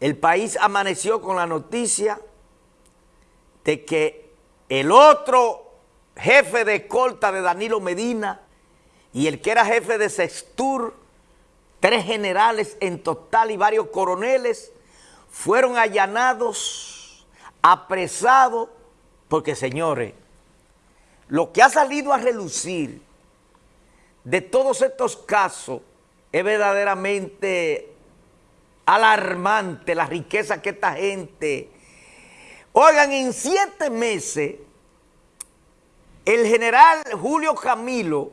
el país amaneció con la noticia de que el otro jefe de escolta de Danilo Medina y el que era jefe de Sextur, tres generales en total y varios coroneles, fueron allanados, apresados, porque señores, lo que ha salido a relucir de todos estos casos es verdaderamente alarmante la riqueza que esta gente... Oigan, en siete meses, el general Julio Camilo,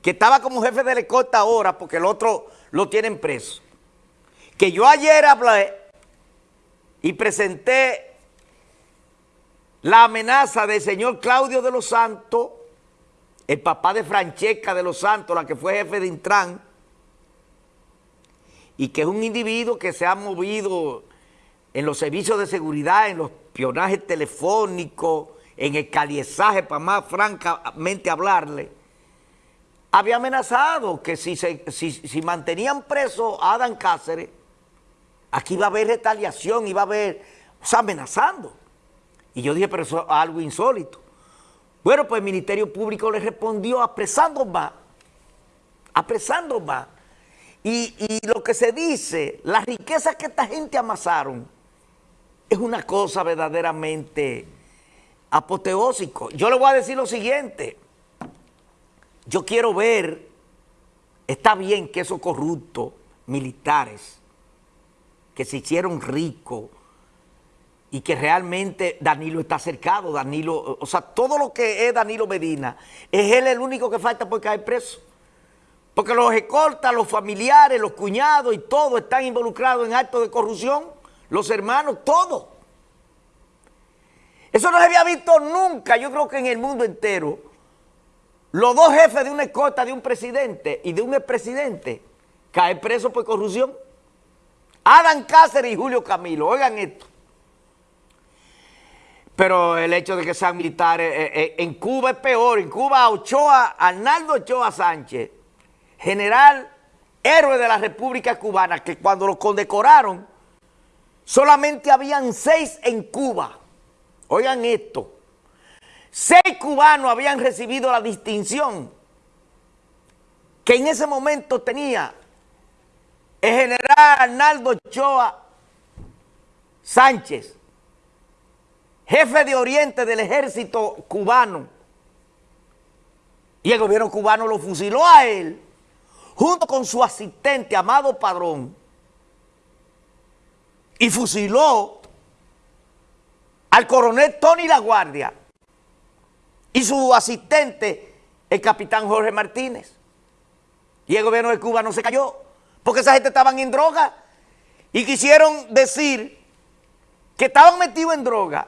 que estaba como jefe de escolta ahora, porque el otro lo tienen preso, que yo ayer hablé y presenté la amenaza del señor Claudio de los Santos, el papá de Francesca de los Santos, la que fue jefe de Intran, y que es un individuo que se ha movido en los servicios de seguridad, en los espionajes telefónicos, en el caliezaje, para más francamente hablarle, había amenazado que si, se, si, mantenían preso a Adán Cáceres, aquí iba a haber retaliación, iba a haber, o sea, amenazando. Y yo dije, pero eso es algo insólito. Bueno, pues el Ministerio Público le respondió apresando más, apresando más. Y, lo que se dice, la riqueza que esta gente amasaron, es una cosa verdaderamente apoteósico. Yo le voy a decir lo siguiente. Yo quiero ver, está bien que esos corruptos militares que se hicieron ricos y que realmente Danilo está cercado, Danilo, o sea, todo lo que es Danilo Medina, es él el único que falta por caer preso. Porque los escoltas, los familiares, los cuñados y todo están involucrados en actos de corrupción. Los hermanos, todo. Eso no se había visto nunca, yo creo que en el mundo entero. Los dos jefes de una escolta de un presidente y de un expresidente caen presos por corrupción. Adán Cáceres y Julio Camilo, oigan esto. Pero el hecho de que sean militares, eh, eh, en Cuba es peor. En Cuba, Ochoa, Arnaldo Ochoa Sánchez, general héroe de la República Cubana, que cuando lo condecoraron, solamente habían seis en Cuba. Oigan esto, seis cubanos habían recibido la distinción que en ese momento tenía el general Arnaldo Ochoa Sánchez, jefe de Oriente del ejército cubano, y el gobierno cubano lo fusiló a él junto con su asistente Amado Padrón, y fusiló al coronel Tony La Guardia y su asistente, el capitán Jorge Martínez. Y el gobierno de Cuba no se cayó, porque esa gente estaban en droga y quisieron decir que estaban metidos en droga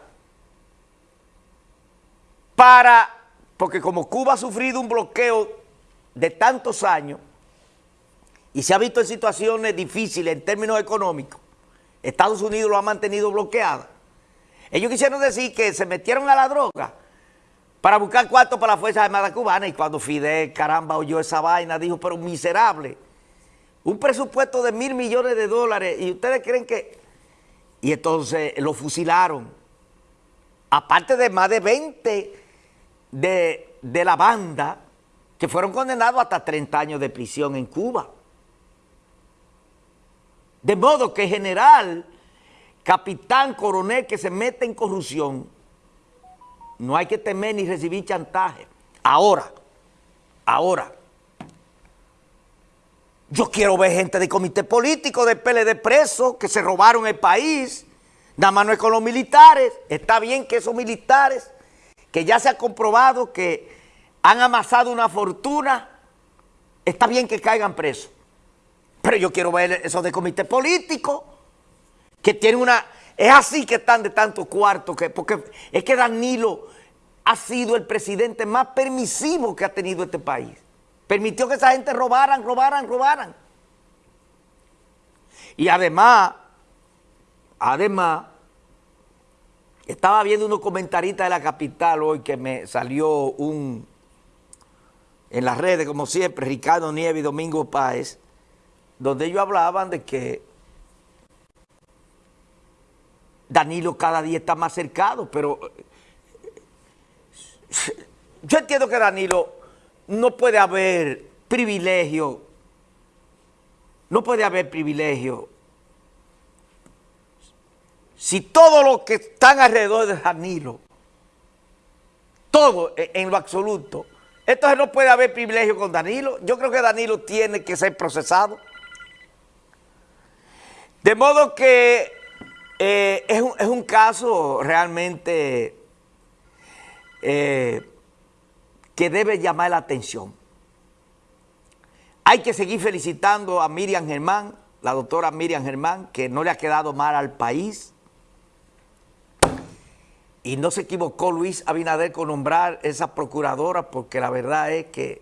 para, porque como Cuba ha sufrido un bloqueo de tantos años, y se ha visto en situaciones difíciles en términos económicos, Estados Unidos lo ha mantenido bloqueada. Ellos quisieron decir que se metieron a la droga para buscar cuarto para la Fuerza Armada Cubana y cuando Fidel, caramba, oyó esa vaina, dijo, pero miserable, un presupuesto de mil millones de dólares y ustedes creen que... Y entonces lo fusilaron. Aparte de más de 20 de, de la banda que fueron condenados hasta 30 años de prisión en Cuba. De modo que general, capitán, coronel que se mete en corrupción, no hay que temer ni recibir chantaje. Ahora, ahora, yo quiero ver gente del comité político del PLD preso que se robaron el país, nada más no es con los militares, está bien que esos militares, que ya se ha comprobado que han amasado una fortuna, está bien que caigan presos. Yo quiero ver eso de comité político, que tiene una... Es así que están de tanto cuarto, que, porque es que Danilo ha sido el presidente más permisivo que ha tenido este país. Permitió que esa gente robaran, robaran, robaran. Y además, además, estaba viendo unos comentaristas de la capital hoy que me salió un, en las redes, como siempre, Ricardo Nieves y Domingo Páez, donde ellos hablaban de que Danilo cada día está más cercado, pero yo entiendo que Danilo no puede haber privilegio, no puede haber privilegio si todos los que están alrededor de Danilo, todo en lo absoluto, entonces no puede haber privilegio con Danilo. Yo creo que Danilo tiene que ser procesado. De modo que eh, es, un, caso realmente eh, que debe llamar la atención. Hay que seguir felicitando a Miriam Germán, la doctora Miriam Germán, que no le ha quedado mal al país. Y no se equivocó Luis Abinader con nombrar esa procuradora, porque la verdad es que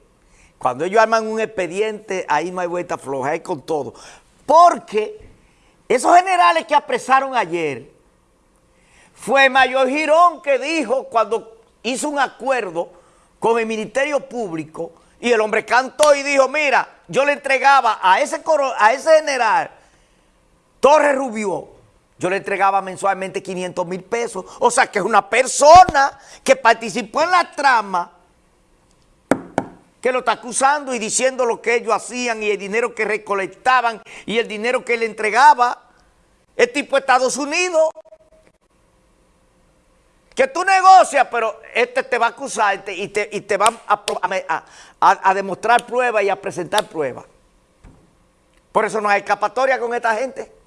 cuando ellos arman un expediente, ahí no hay vuelta floja, hay con todo. Porque esos generales que apresaron ayer, fue Mayor Girón que dijo cuando hizo un acuerdo con el Ministerio Público y el hombre cantó y dijo, mira, yo le entregaba a ese, a ese general Torres Rubio, yo le entregaba mensualmente 500 mil pesos. O sea, que es una persona que participó en la trama que lo está acusando y diciendo lo que ellos hacían y el dinero que recolectaban y el dinero que le entregaba. El tipo de Estados Unidos. Que tú negocias, pero este te va a acusar y te, y te, va a, a, demostrar pruebas y a presentar pruebas. Por eso no hay escapatoria con esta gente.